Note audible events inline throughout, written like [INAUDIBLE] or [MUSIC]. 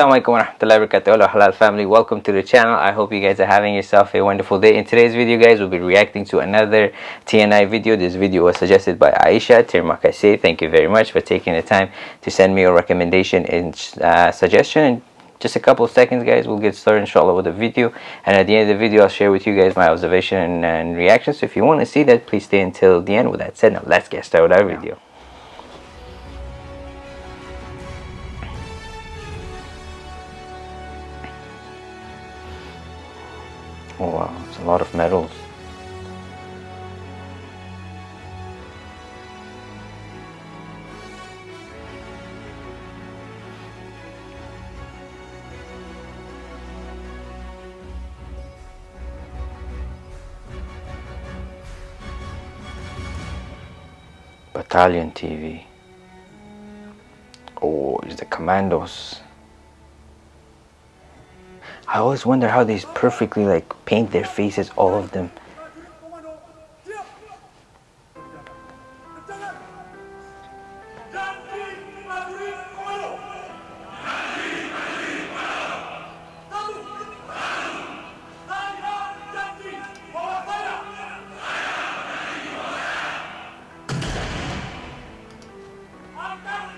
Assalamualaikum warahmatullahi wabarakatuh. Hello Halal family. Welcome to the channel. I hope you guys are having yourself a wonderful day. In today's video guys we'll be reacting to another TNI video. This video was suggested by Aisha Termakase thank you very much for taking the time to send me a recommendation and uh, suggestion. In just a couple of seconds guys we'll get started inshallah with the video. And at the end of the video I'll share with you guys my observation and, and reaction so if you want to see that please stay until the end. With that said now let's get started with our video Oh wow, it's a lot of medals. Battalion TV. Oh, it's the commandos. I always wonder how they perfectly like paint their faces, all of them.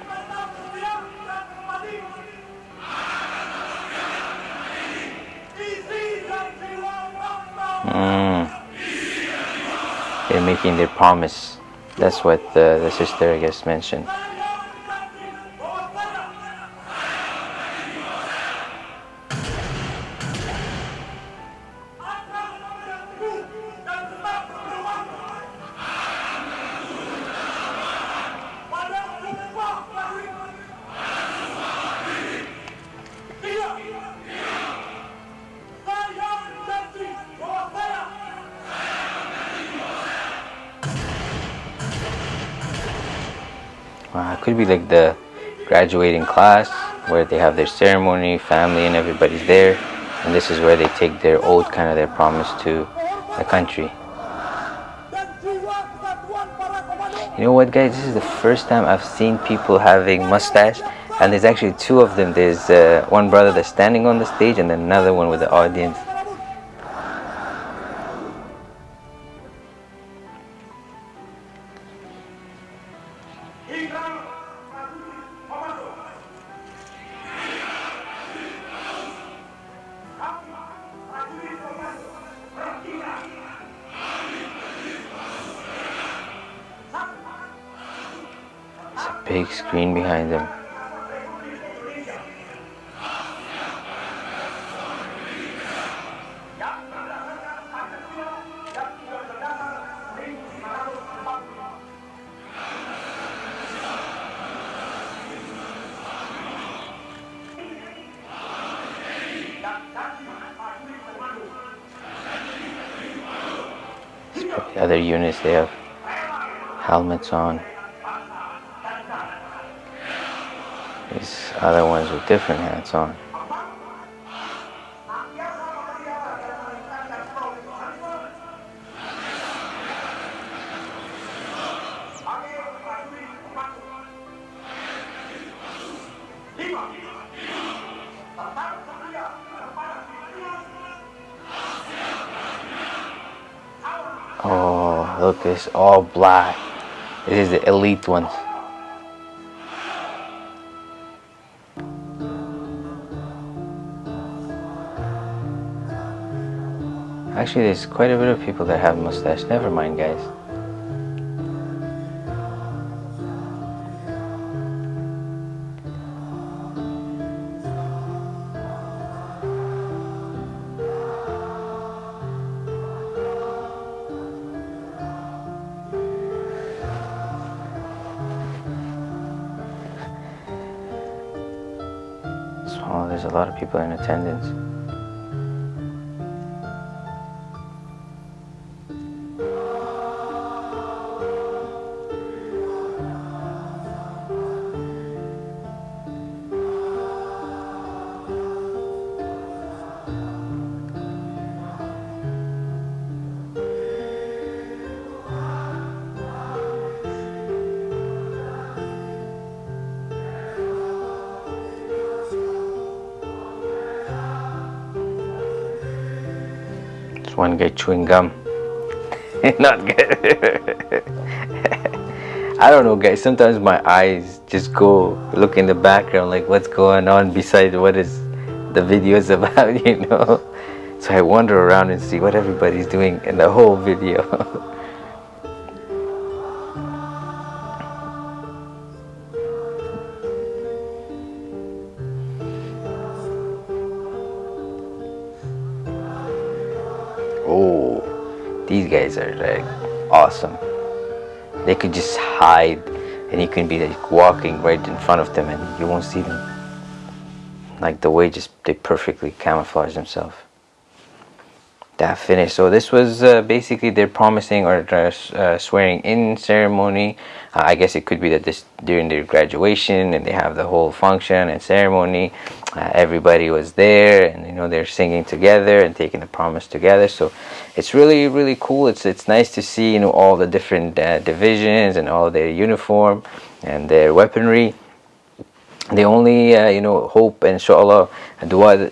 [LAUGHS] Mm. They're making their promise. That's what the, the sister, I guess, mentioned. It could be like the graduating class where they have their ceremony, family and everybody's there. And this is where they take their oath, kind of their promise to the country. You know what guys, this is the first time I've seen people having mustache and there's actually two of them. There's uh, one brother that's standing on the stage and another one with the audience. Big screen behind them. The other units, they have helmets on. These other ones with different hats on. Look, it's all black. This is the elite ones. Actually, there's quite a bit of people that have mustache. Never mind, guys. So there's a lot of people in attendance. One guy chewing gum. [LAUGHS] Not good. I don't know guys, sometimes my eyes just go look in the background like what's going on besides what is the video is [LAUGHS] about, you know. So I wander around and see what everybody's doing in the whole video. [LAUGHS] guys are like awesome. They could just hide and you can be like walking right in front of them and you won't see them. Like the way just they perfectly camouflage themselves that finished so this was uh, basically their promising or uh, swearing in ceremony. Uh, I guess it could be that this during their graduation and they have the whole function and ceremony uh, everybody was there and you know they're singing together and taking the promise together. So it's really really cool. It's it's nice to see you know all the different uh, divisions and all their uniform and their weaponry. The only uh, you know hope inshallah dua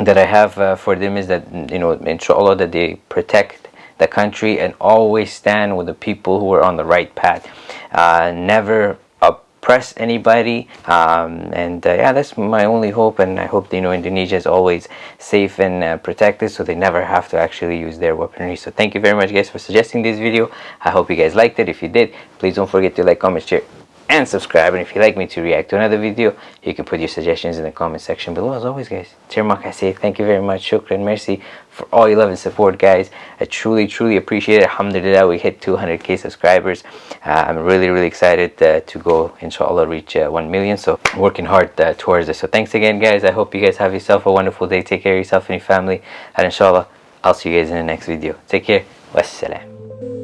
that I have uh, for them is that you know inshallah that they protect the country and always stand with the people who are on the right path. Uh, never oppress anybody. Um, and uh, yeah that's my only hope. And I hope you know Indonesia is always safe and uh, protected so they never have to actually use their weaponry. So thank you very much guys for suggesting this video. I hope you guys liked it. If you did please don't forget to like comment share and subscribe and if you'd like me to react to another video you can put your suggestions in the comment section below. As always guys Tirmak I say thank you very much. Shukran mercy for all your love and support guys. I truly truly appreciate it. Alhamdulillah we hit 200k subscribers. Uh, I'm really really excited uh, to go inshallah reach uh, 1 million. So working hard uh, towards it so thanks again guys. I hope you guys have yourself a wonderful day. Take care of yourself and your family. And inshallah I'll see you guys in the next video. Take care. Wassalam